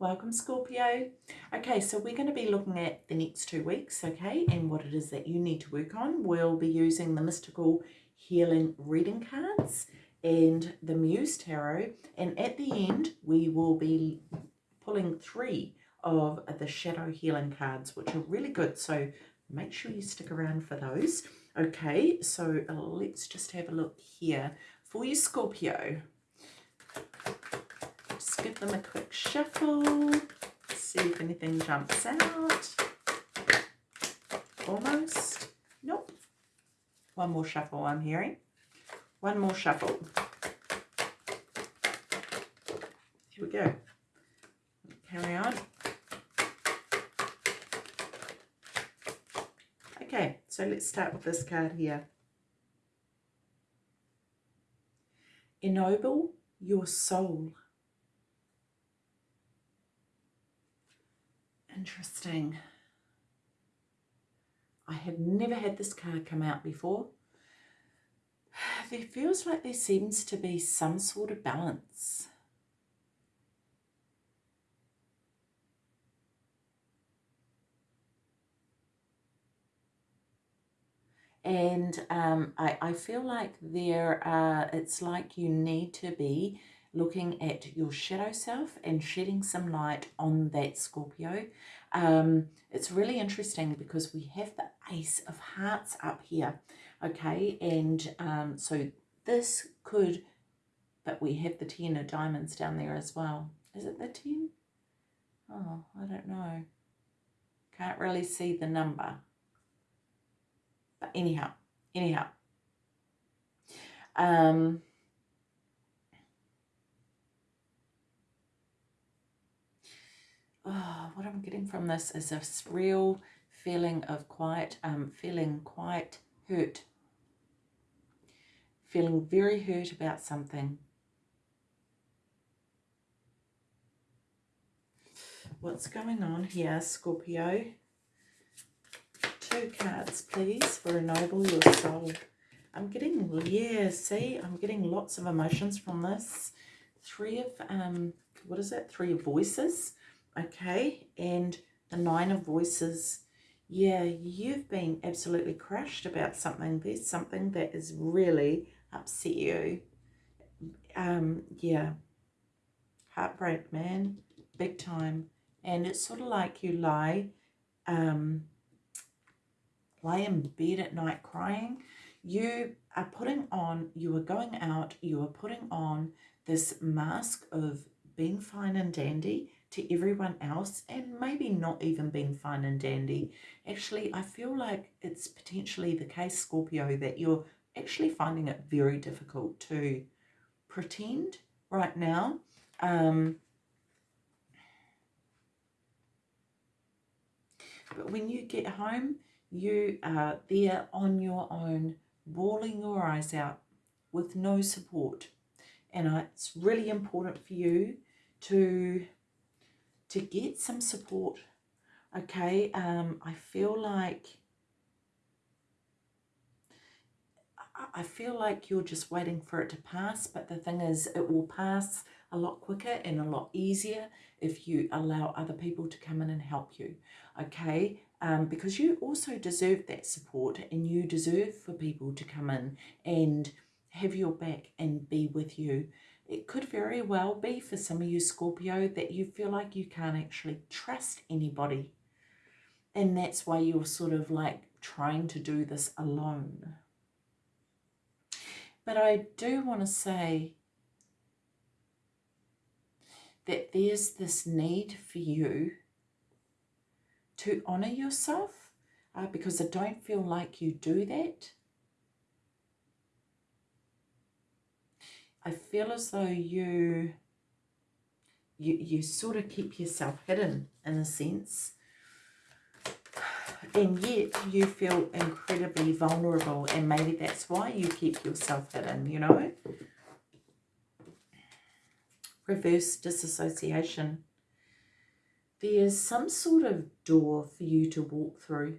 Welcome Scorpio. Okay, so we're going to be looking at the next two weeks, okay, and what it is that you need to work on. We'll be using the Mystical Healing Reading Cards and the Muse Tarot, and at the end we will be pulling three of the Shadow Healing cards, which are really good, so make sure you stick around for those. Okay, so let's just have a look here. For you, Scorpio, give them a quick shuffle. See if anything jumps out. Almost. Nope. One more shuffle I'm hearing. One more shuffle. Here we go. Carry on. Okay, so let's start with this card here. Ennoble your soul. Interesting. I have never had this card come out before. There feels like there seems to be some sort of balance. and um, I, I feel like there are, it's like you need to be looking at your shadow self and shedding some light on that Scorpio. Um, it's really interesting because we have the Ace of Hearts up here, okay, and um, so this could, but we have the Ten of Diamonds down there as well. Is it the Ten? Oh, I don't know. Can't really see the number. But anyhow, anyhow. Um, oh, what I'm getting from this is a real feeling of quite, um, feeling quite hurt. Feeling very hurt about something. What's going on here, Scorpio? two cards, please, for Ennoble Your Soul. I'm getting, yeah, see, I'm getting lots of emotions from this. Three of, um, what is it? Three of Voices, okay, and the Nine of Voices. Yeah, you've been absolutely crushed about something. There's something that is really upset you. Um, yeah, heartbreak, man, big time. And it's sort of like you lie, um, lay in bed at night crying, you are putting on, you are going out, you are putting on this mask of being fine and dandy to everyone else and maybe not even being fine and dandy. Actually, I feel like it's potentially the case, Scorpio, that you're actually finding it very difficult to pretend right now. Um, but when you get home, you are there on your own, bawling your eyes out with no support. And it's really important for you to, to get some support. Okay, um, I feel like I feel like you're just waiting for it to pass, but the thing is it will pass a lot quicker and a lot easier if you allow other people to come in and help you, okay? um, because you also deserve that support and you deserve for people to come in and have your back and be with you. It could very well be for some of you Scorpio that you feel like you can't actually trust anybody. And that's why you're sort of like trying to do this alone. But I do want to say that there's this need for you to honour yourself uh, because I don't feel like you do that. I feel as though you, you, you sort of keep yourself hidden in a sense. And yet you feel incredibly vulnerable and maybe that's why you keep yourself hidden, you know. Reverse disassociation there's some sort of door for you to walk through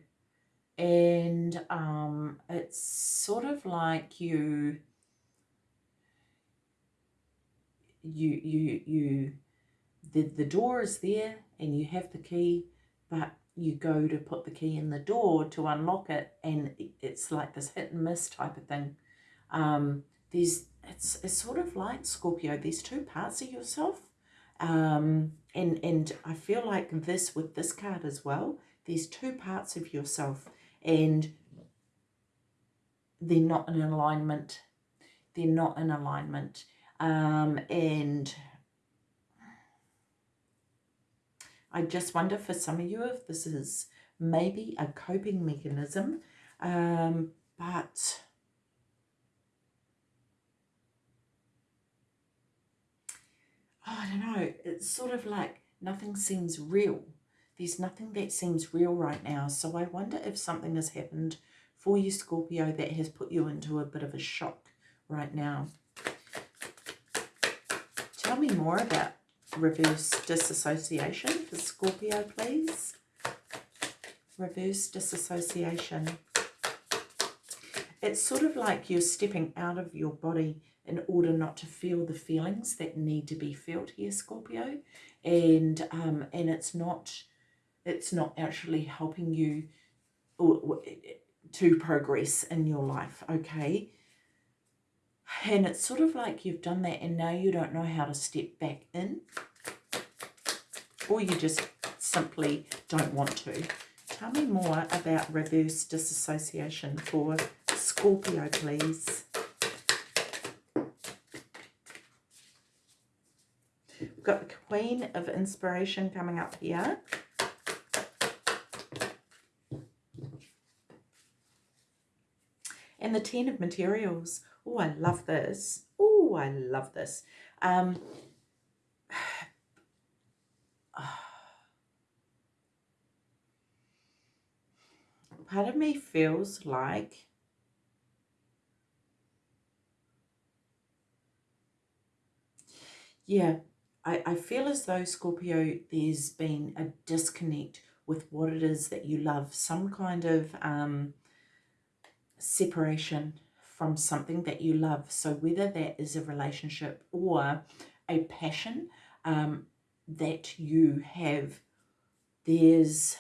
and um, it's sort of like you you you you the, the door is there and you have the key, but you go to put the key in the door to unlock it and it's like this hit and miss type of thing. Um, there's it's, it's sort of like Scorpio, there's two parts of yourself. Um, and, and I feel like this with this card as well, there's two parts of yourself and they're not in alignment. They're not in alignment. Um, and I just wonder for some of you if this is maybe a coping mechanism, um, but oh, I don't know, it's sort of like nothing seems real. There's nothing that seems real right now. So I wonder if something has happened for you, Scorpio, that has put you into a bit of a shock right now. Me more about reverse disassociation for Scorpio, please. Reverse disassociation. It's sort of like you're stepping out of your body in order not to feel the feelings that need to be felt here, Scorpio. And um, and it's not it's not actually helping you to progress in your life, okay? And it's sort of like you've done that and now you don't know how to step back in. Or you just simply don't want to. Tell me more about reverse disassociation for Scorpio, please. We've got the Queen of Inspiration coming up here. And the Ten of Materials. Oh, I love this. Oh, I love this. Um, part of me feels like yeah I, I feel as though Scorpio there's been a disconnect with what it is that you love some kind of um, separation from something that you love. So whether that is a relationship or a passion um, that you have, there's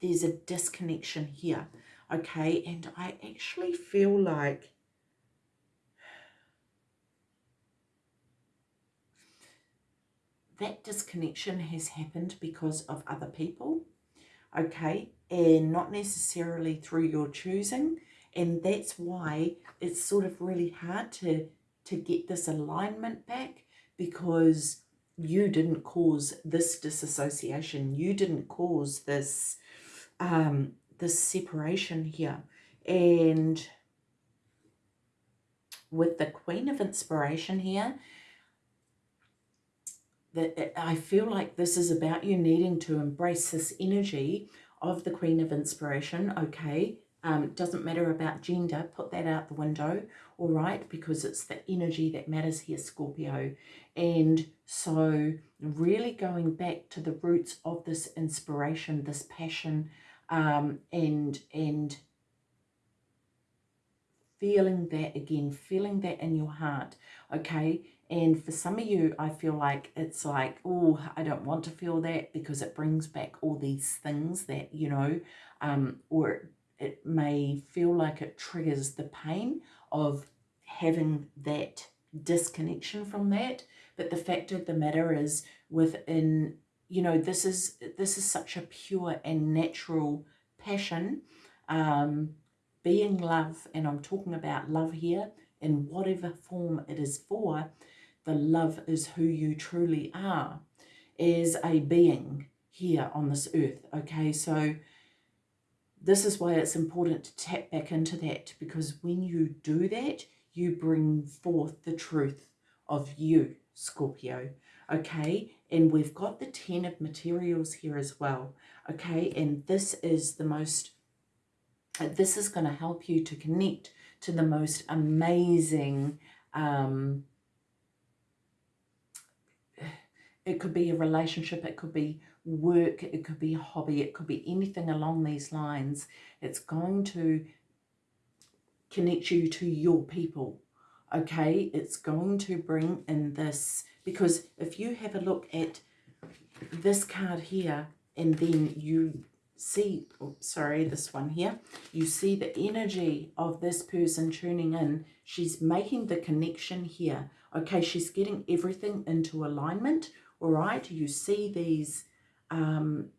there's a disconnection here, okay? And I actually feel like that disconnection has happened because of other people, okay? and not necessarily through your choosing. And that's why it's sort of really hard to, to get this alignment back because you didn't cause this disassociation. You didn't cause this, um, this separation here. And with the Queen of Inspiration here, that I feel like this is about you needing to embrace this energy of the Queen of Inspiration, okay, um, doesn't matter about gender, put that out the window, all right, because it's the energy that matters here, Scorpio. And so really going back to the roots of this inspiration, this passion, um, and, and feeling that again, feeling that in your heart, okay? And for some of you, I feel like it's like, oh, I don't want to feel that because it brings back all these things that, you know, um, or it may feel like it triggers the pain of having that disconnection from that. But the fact of the matter is within, you know, this is, this is such a pure and natural passion, um, being love, and I'm talking about love here in whatever form it is for, the love is who you truly are as a being here on this earth. Okay, so this is why it's important to tap back into that because when you do that, you bring forth the truth of you, Scorpio. Okay, and we've got the 10 of materials here as well. Okay, and this is the most, this is going to help you to connect to the most amazing um, it could be a relationship, it could be work, it could be a hobby, it could be anything along these lines. It's going to connect you to your people, okay, it's going to bring in this, because if you have a look at this card here, and then you see, oh, sorry, this one here, you see the energy of this person tuning in. She's making the connection here. Okay, she's getting everything into alignment. All right, you see these um,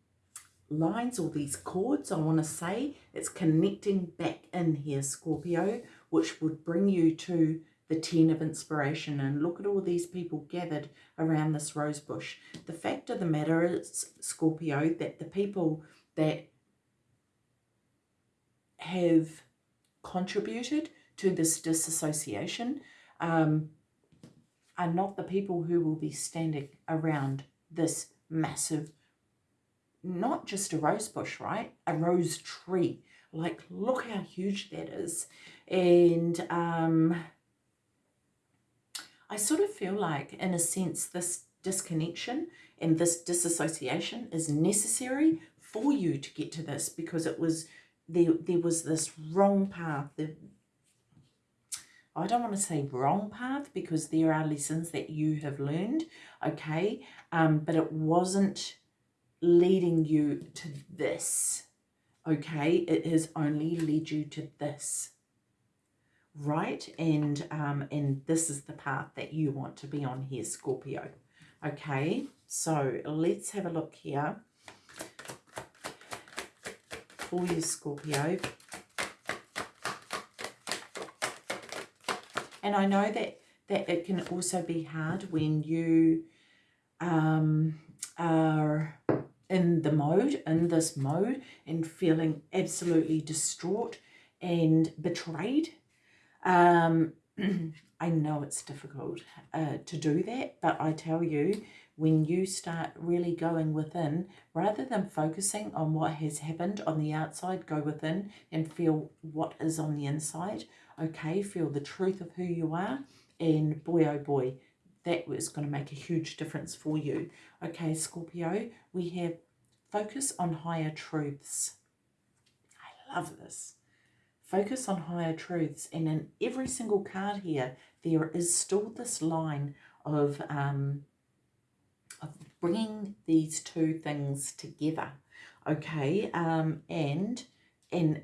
lines or these cords, I want to say. It's connecting back in here, Scorpio, which would bring you to the 10 of inspiration. And look at all these people gathered around this rose bush. The fact of the matter is, Scorpio, that the people that have contributed to this disassociation um, are not the people who will be standing around this massive, not just a rose bush, right? A rose tree. Like, look how huge that is. And um, I sort of feel like, in a sense, this disconnection and this disassociation is necessary for you to get to this because it was there there was this wrong path I don't want to say wrong path because there are lessons that you have learned okay? Um but it wasn't leading you to this okay? It has only led you to this right? And um and this is the path that you want to be on here Scorpio okay? So let's have a look here. For you, Scorpio. And I know that, that it can also be hard when you um, are in the mode, in this mode, and feeling absolutely distraught and betrayed. Um, I know it's difficult uh, to do that, but I tell you, when you start really going within, rather than focusing on what has happened on the outside, go within and feel what is on the inside. Okay, feel the truth of who you are. And boy, oh boy, that was going to make a huge difference for you. Okay, Scorpio, we have focus on higher truths. I love this. Focus on higher truths. And in every single card here, there is still this line of um, of bringing these two things together, okay? Um, and and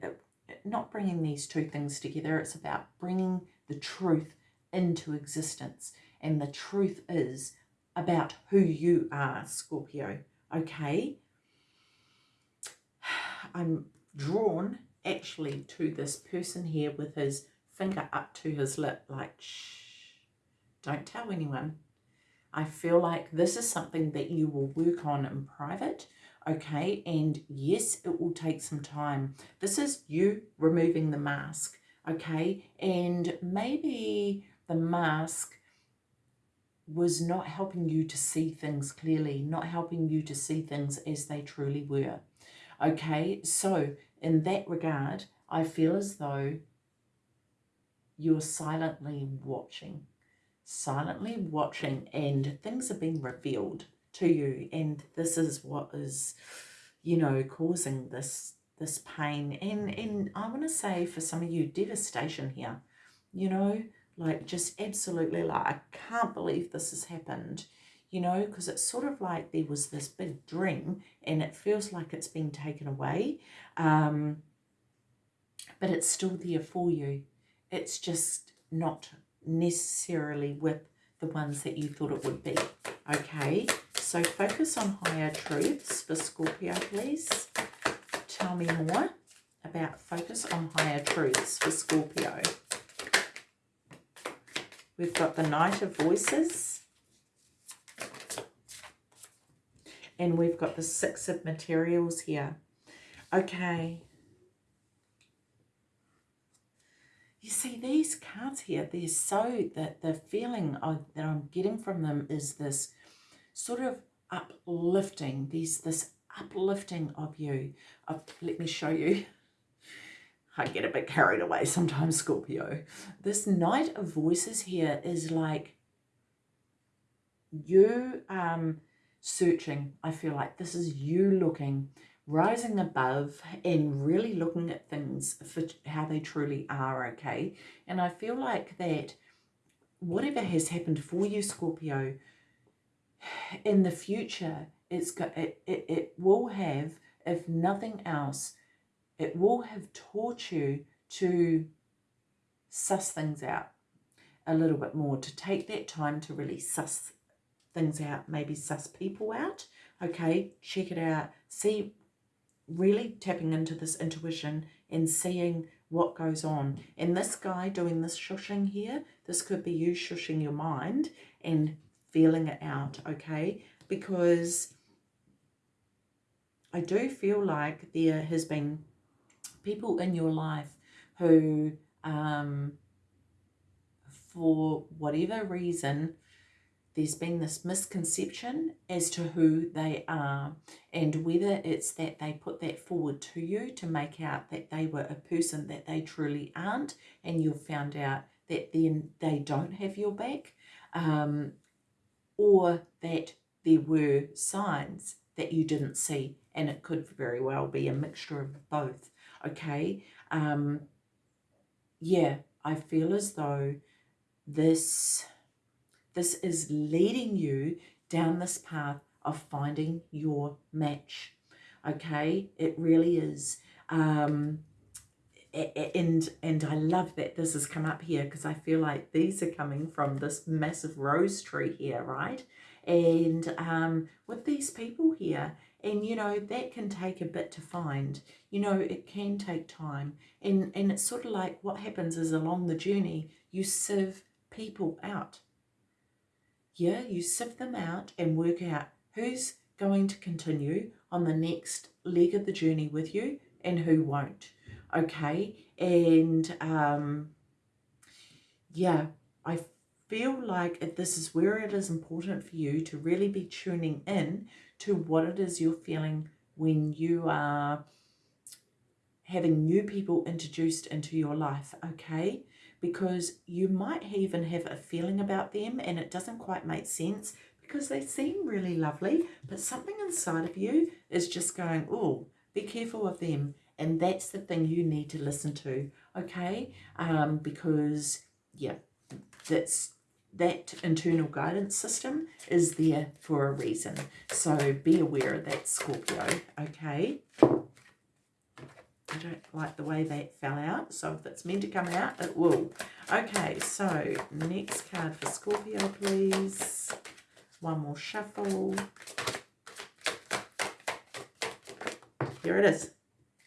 not bringing these two things together, it's about bringing the truth into existence. And the truth is about who you are, Scorpio, okay? I'm drawn actually to this person here with his finger up to his lip like, shh, don't tell anyone. I feel like this is something that you will work on in private, okay? And yes, it will take some time. This is you removing the mask, okay? And maybe the mask was not helping you to see things clearly, not helping you to see things as they truly were. Okay, so in that regard, I feel as though you're silently watching silently watching and things are being revealed to you and this is what is you know causing this this pain and and I want to say for some of you devastation here you know like just absolutely like I can't believe this has happened you know because it's sort of like there was this big dream and it feels like it's been taken away um but it's still there for you it's just not necessarily with the ones that you thought it would be. Okay, so focus on higher truths for Scorpio, please. Tell me more about focus on higher truths for Scorpio. We've got the Knight of Voices. And we've got the Six of Materials here. Okay, you see these cards here, they're so, that the feeling of, that I'm getting from them is this sort of uplifting, there's this uplifting of you. Of, let me show you. I get a bit carried away sometimes, Scorpio. This Knight of Voices here is like you um, searching. I feel like this is you looking rising above and really looking at things for how they truly are, okay? And I feel like that whatever has happened for you, Scorpio, in the future, it's got, it, it, it will have, if nothing else, it will have taught you to suss things out a little bit more, to take that time to really suss things out, maybe suss people out, okay, check it out, see, really tapping into this intuition and seeing what goes on. And this guy doing this shushing here, this could be you shushing your mind and feeling it out, okay? Because I do feel like there has been people in your life who, um, for whatever reason, there's been this misconception as to who they are and whether it's that they put that forward to you to make out that they were a person that they truly aren't and you've found out that then they don't have your back um, or that there were signs that you didn't see and it could very well be a mixture of both okay um, yeah I feel as though this this is leading you down this path of finding your match. Okay, it really is. Um, and and I love that this has come up here because I feel like these are coming from this massive rose tree here, right? And um, with these people here, and you know that can take a bit to find you know it can take time and and it's sort of like what happens is along the journey you sieve people out yeah, you sift them out and work out who's going to continue on the next leg of the journey with you and who won't. Okay, and um, yeah, I feel like if this is where it is important for you to really be tuning in to what it is you're feeling when you are having new people introduced into your life, okay? because you might even have a feeling about them and it doesn't quite make sense because they seem really lovely, but something inside of you is just going, oh, be careful of them. And that's the thing you need to listen to, okay? Um, because, yeah, that's that internal guidance system is there for a reason. So be aware of that, Scorpio, okay? I don't like the way that fell out, so if it's meant to come out, it will. Okay, so next card for Scorpio, please. One more shuffle. Here it is.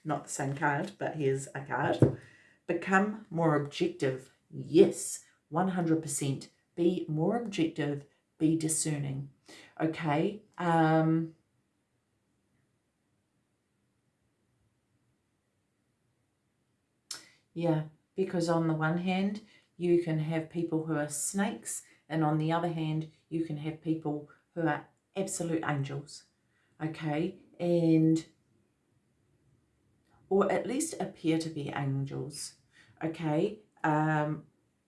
Not the same card, but here's a card. Become more objective. Yes, 100%. Be more objective. Be discerning. Okay. Um, Yeah, because on the one hand, you can have people who are snakes, and on the other hand, you can have people who are absolute angels, okay? And, or at least appear to be angels, okay? Um,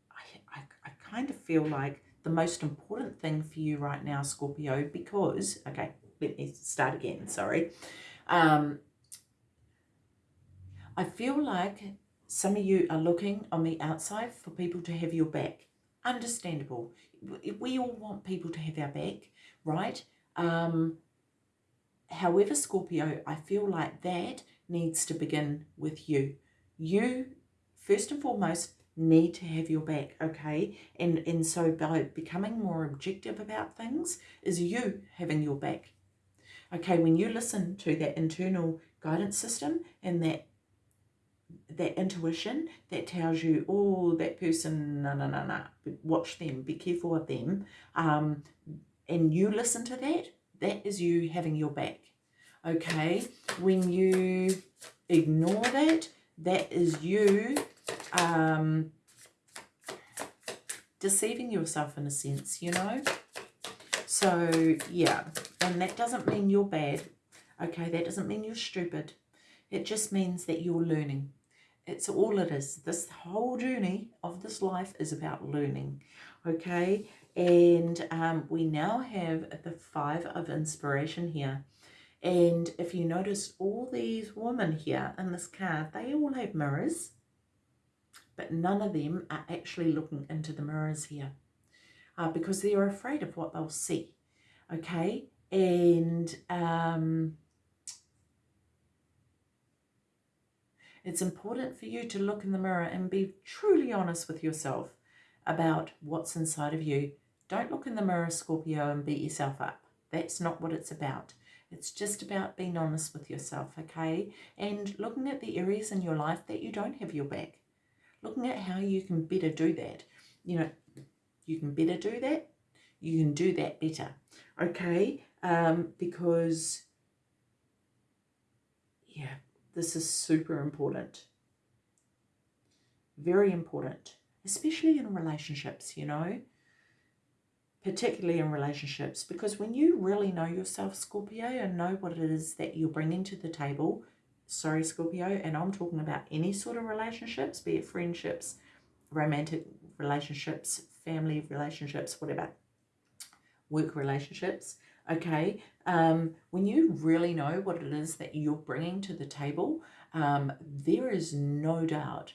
I, I, I kind of feel like the most important thing for you right now, Scorpio, because, okay, let me start again, sorry. Um, I feel like some of you are looking on the outside for people to have your back. Understandable. We all want people to have our back, right? Um, however, Scorpio, I feel like that needs to begin with you. You, first and foremost, need to have your back, okay? And, and so by becoming more objective about things is you having your back. Okay, when you listen to that internal guidance system and that that intuition that tells you, oh, that person, no, no, no, no, watch them, be careful of them, um, and you listen to that, that is you having your back, okay? When you ignore that, that is you um, deceiving yourself in a sense, you know? So, yeah, and that doesn't mean you're bad, okay? That doesn't mean you're stupid. It just means that you're learning. It's all it is. This whole journey of this life is about learning, okay? And um, we now have the Five of Inspiration here. And if you notice all these women here in this card, they all have mirrors, but none of them are actually looking into the mirrors here. uh, because they're afraid of what they'll see. Okay, and um, it's important for you to look in the mirror and be truly honest with yourself about what's inside of you. Don't look in the mirror, Scorpio, and beat yourself up. That's not what it's about. It's just about being honest with yourself, okay? And looking at the areas in your life that you don't have your back. Looking at how you can better do that. You know, you can better do that. You can do that better, okay? Um, because, yeah, this is super important. Very important, especially in relationships, you know particularly in relationships, because when you really know yourself, Scorpio, and know what it is that you're bringing to the table, sorry, Scorpio, and I'm talking about any sort of relationships, be it friendships, romantic relationships, family relationships, whatever, work relationships, okay, um, when you really know what it is that you're bringing to the table, um, there is no doubt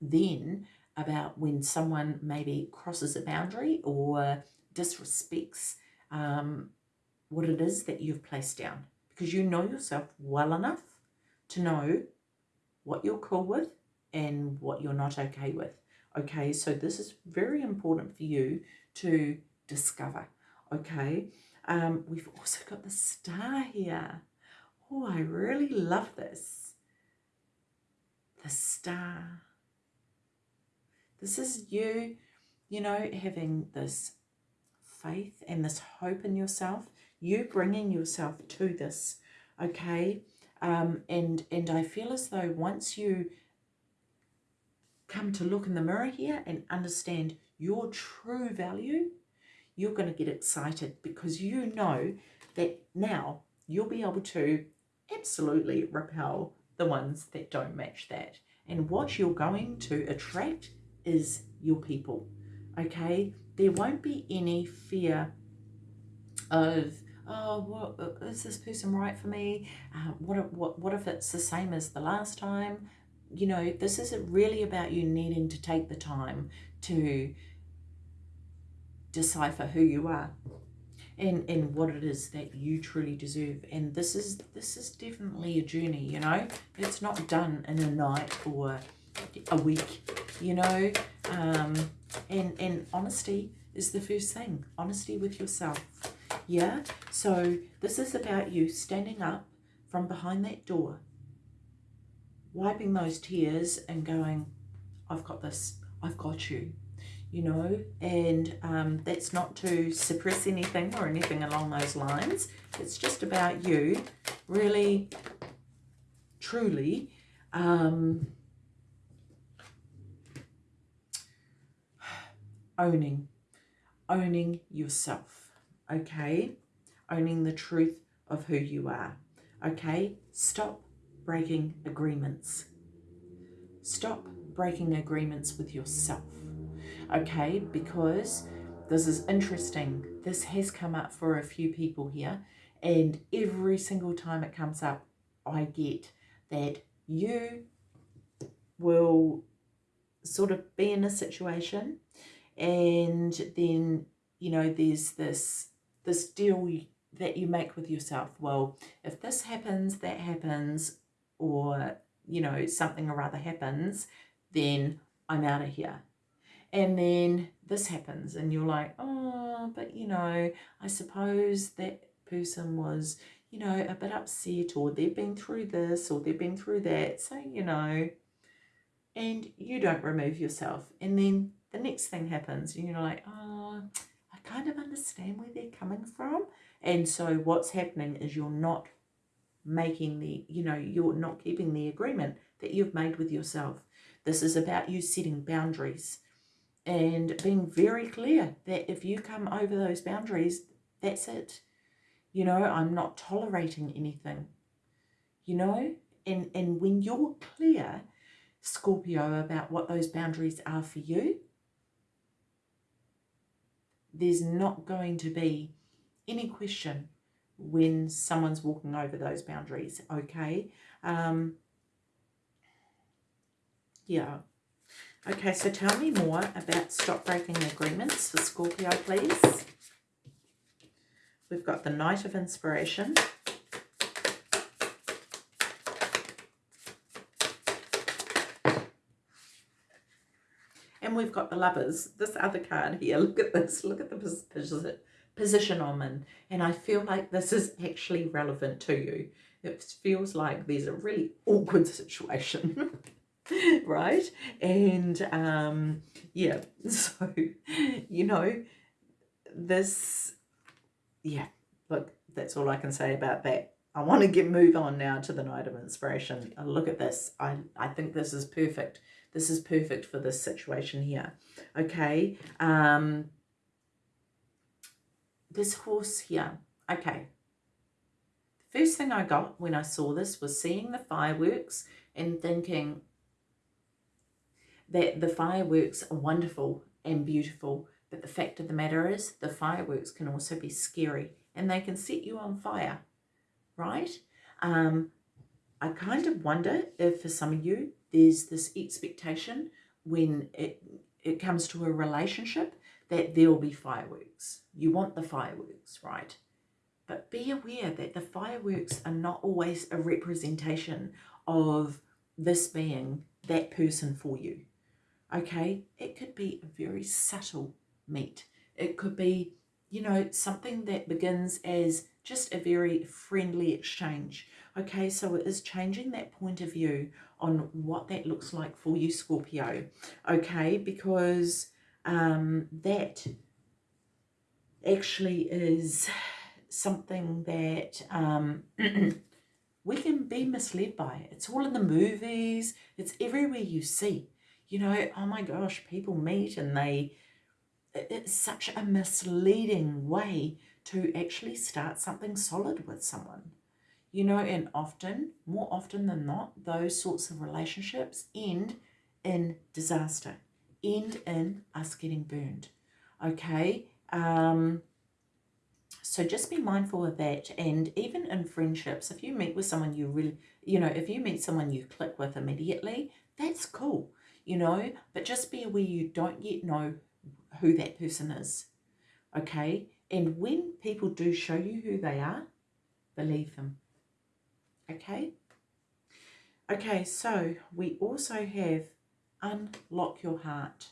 then about when someone maybe crosses a boundary or disrespects um, what it is that you've placed down because you know yourself well enough to know what you're cool with and what you're not okay with. Okay, so this is very important for you to discover. Okay, um, we've also got the star here. Oh, I really love this. The star. This is you, you know, having this faith and this hope in yourself, you bringing yourself to this, okay? Um, and, and I feel as though once you come to look in the mirror here and understand your true value, you're going to get excited because you know that now you'll be able to absolutely repel the ones that don't match that. And what you're going to attract is your people, okay? There won't be any fear of oh what uh, is this person right for me? Uh, what, if, what what if it's the same as the last time? You know this isn't really about you needing to take the time to decipher who you are and and what it is that you truly deserve. And this is this is definitely a journey you know? It's not done in a night or a week you know? Um, and and honesty is the first thing honesty with yourself. Yeah? So this is about you standing up from behind that door wiping those tears and going i've got this. I've got you you know? And um, that's not to suppress anything or anything along those lines. It's just about you really truly um, owning, owning yourself, okay? Owning the truth of who you are, okay? Stop breaking agreements. Stop breaking agreements with yourself, okay? Because this is interesting. This has come up for a few people here, and every single time it comes up, I get that you will sort of be in a situation and then you know there's this this deal that you make with yourself. Well if this happens that happens or you know something or other happens then i'm out of here. And then this happens and you're like oh but you know i suppose that person was you know a bit upset or they've been through this or they've been through that. So you know and you don't remove yourself. And then the next thing happens and you're like, oh, I kind of understand where they're coming from. And so what's happening is you're not making the, you know, you're not keeping the agreement that you've made with yourself. This is about you setting boundaries and being very clear that if you come over those boundaries, that's it. You know, I'm not tolerating anything. You know, and, and when you're clear, Scorpio, about what those boundaries are for you, there's not going to be any question when someone's walking over those boundaries, okay? Um, yeah, Okay, so tell me more about stop breaking agreements for Scorpio, please. We've got the Knight of Inspiration. And we've got the lovers, this other card here. Look at this. Look at the position, I'm in. And I feel like this is actually relevant to you. It feels like there's a really awkward situation. right? And um, yeah, so, you know, this, yeah, look, that's all I can say about that. I want to get move on now to the Knight of Inspiration. Look at this. I, I think this is perfect. This is perfect for this situation here. Okay. Um, this horse here. Okay. The first thing I got when I saw this was seeing the fireworks and thinking that the fireworks are wonderful and beautiful. But the fact of the matter is the fireworks can also be scary and they can set you on fire, right? Um, I kind of wonder if for some of you, there's this expectation when it, it comes to a relationship that there'll be fireworks. You want the fireworks, right? But be aware that the fireworks are not always a representation of this being that person for you. Okay, it could be a very subtle meet. It could be you know, something that begins as just a very friendly exchange. Okay, so it is changing that point of view on what that looks like for you, Scorpio. Okay, because um, that actually is something that um, we can be misled by. It's all in the movies. It's everywhere you see. You know, oh my gosh, people meet and they it's such a misleading way to actually start something solid with someone. You know, and often, more often than not, those sorts of relationships end in disaster, end in us getting burned. Okay? Um, so just be mindful of that. And even in friendships, if you meet with someone you really, you know, if you meet someone you click with immediately, that's cool, you know, but just be aware you don't yet know who that person is. Okay? And when people do show you who they are, believe them. Okay? Okay, so we also have unlock your heart.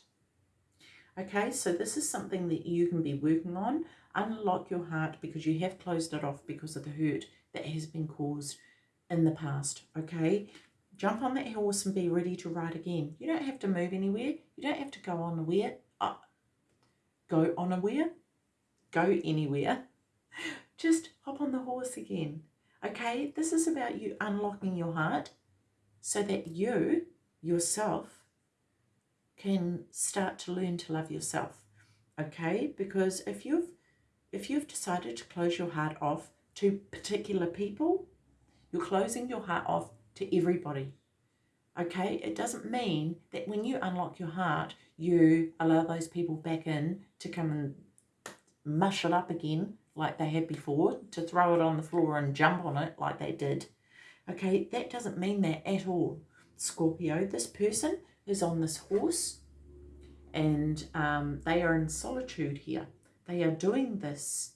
Okay, so this is something that you can be working on. Unlock your heart because you have closed it off because of the hurt that has been caused in the past. Okay, jump on that horse and be ready to ride again. You don't have to move anywhere. You don't have to go on where, uh, go on a where, go anywhere. Just hop on the horse again. Okay, this is about you unlocking your heart so that you, yourself, can start to learn to love yourself. Okay, because if you've if you've decided to close your heart off to particular people, you're closing your heart off to everybody. Okay, it doesn't mean that when you unlock your heart, you allow those people back in to come and mush it up again like they had before, to throw it on the floor and jump on it like they did. Okay, that doesn't mean that at all. Scorpio, this person is on this horse and um, they are in solitude here. They are doing this.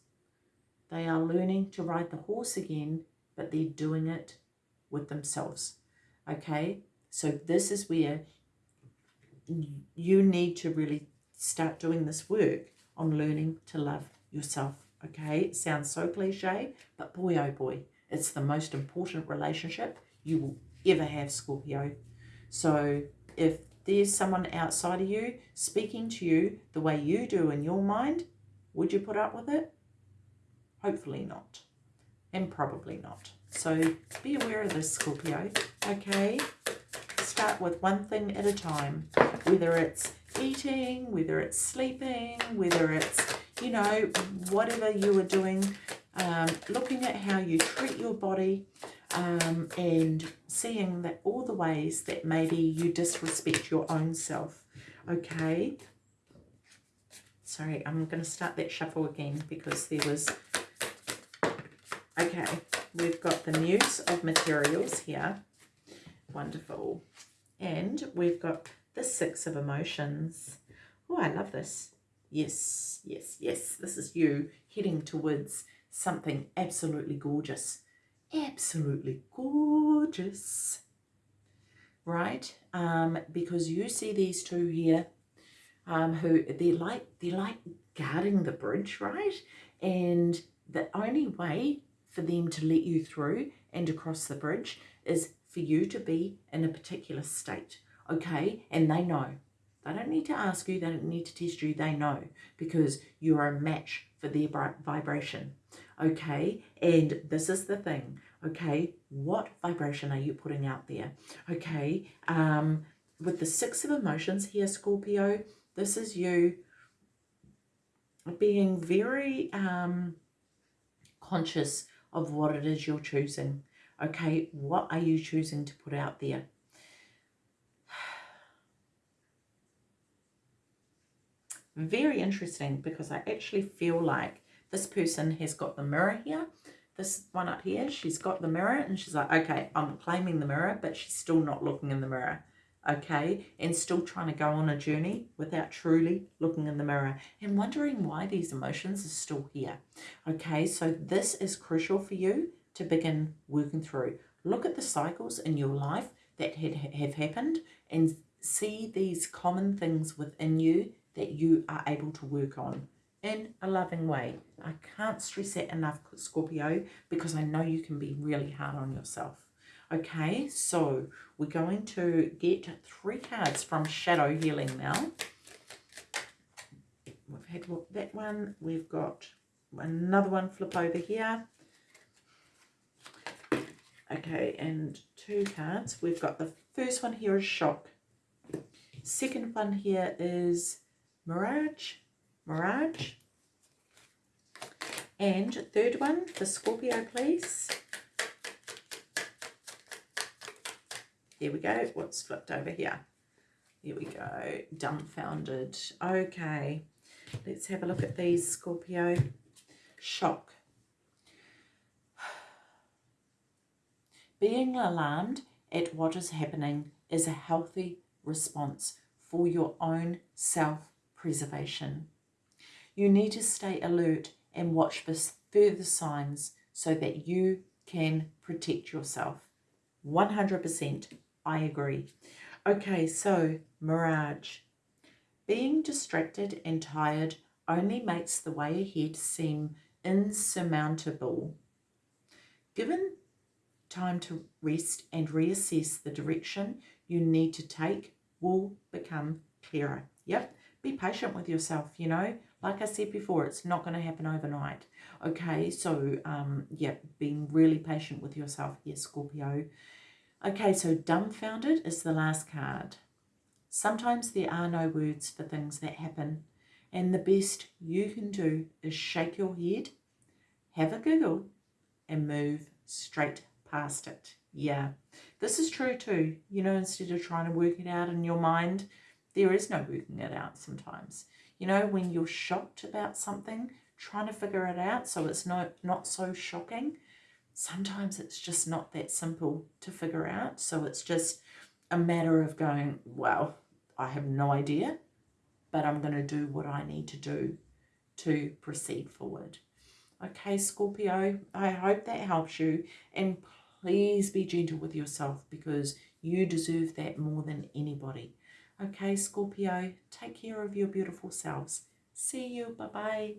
They are learning to ride the horse again, but they're doing it with themselves. Okay, so this is where you need to really start doing this work on learning to love yourself. Okay, it sounds so cliche, but boy, oh boy, it's the most important relationship you will ever have, Scorpio. So if there's someone outside of you speaking to you the way you do in your mind, would you put up with it? Hopefully not, and probably not. So be aware of this, Scorpio, okay? Start with one thing at a time, whether it's eating, whether it's sleeping, whether it's, you know, whatever you are doing, um, looking at how you treat your body um, and seeing that all the ways that maybe you disrespect your own self, okay? Sorry, I'm going to start that shuffle again because there was... Okay, we've got the Muse of Materials here. Wonderful. And we've got the Six of Emotions. Oh, I love this. Yes, yes, yes. This is you heading towards something absolutely gorgeous. Absolutely gorgeous. Right? Um, because you see these two here um, who they're like they're like guarding the bridge, right? And the only way for them to let you through and across the bridge is for you to be in a particular state, okay? And they know. They don't need to ask you, they don't need to test you, they know because you are a match for their vibration, okay? And this is the thing, okay? What vibration are you putting out there, okay? Um, with the Six of Emotions here, Scorpio, this is you being very um, conscious of what it is you're choosing. Okay, what are you choosing to put out there? Very interesting because I actually feel like this person has got the mirror here. This one up here, she's got the mirror and she's like, okay, I'm claiming the mirror, but she's still not looking in the mirror okay, and still trying to go on a journey without truly looking in the mirror and wondering why these emotions are still here. Okay, so this is crucial for you to begin working through. Look at the cycles in your life that had, have happened and see these common things within you that you are able to work on in a loving way. I can't stress that enough, Scorpio, because I know you can be really hard on yourself. Okay, so we're going to get three cards from Shadow Healing now. We've had that one. We've got another one flip over here. Okay, and two cards. We've got the first one here is Shock. Second one here is Mirage. Mirage. And third one, the Scorpio, please. Here we go. What's flipped over here? Here we go. Dumbfounded. Okay. Let's have a look at these, Scorpio. Shock. Being alarmed at what is happening is a healthy response for your own self-preservation. You need to stay alert and watch for further signs so that you can protect yourself. 100% I agree. Okay, so Mirage. Being distracted and tired only makes the way ahead seem insurmountable. Given time to rest and reassess the direction you need to take will become clearer. Yep, be patient with yourself, you know. Like I said before, it's not going to happen overnight. Okay, so, um, yeah, being really patient with yourself here, Scorpio. Okay, so dumbfounded is the last card. Sometimes there are no words for things that happen, and the best you can do is shake your head, have a giggle, and move straight past it. Yeah, this is true too. You know, instead of trying to work it out in your mind, there is no working it out sometimes. You know, when you're shocked about something, trying to figure it out so it's not, not so shocking, sometimes it's just not that simple to figure out. So it's just a matter of going, well, I have no idea, but I'm going to do what I need to do to proceed forward. Okay, Scorpio, I hope that helps you. And please be gentle with yourself because you deserve that more than anybody. Okay, Scorpio, take care of your beautiful selves. See you. Bye-bye.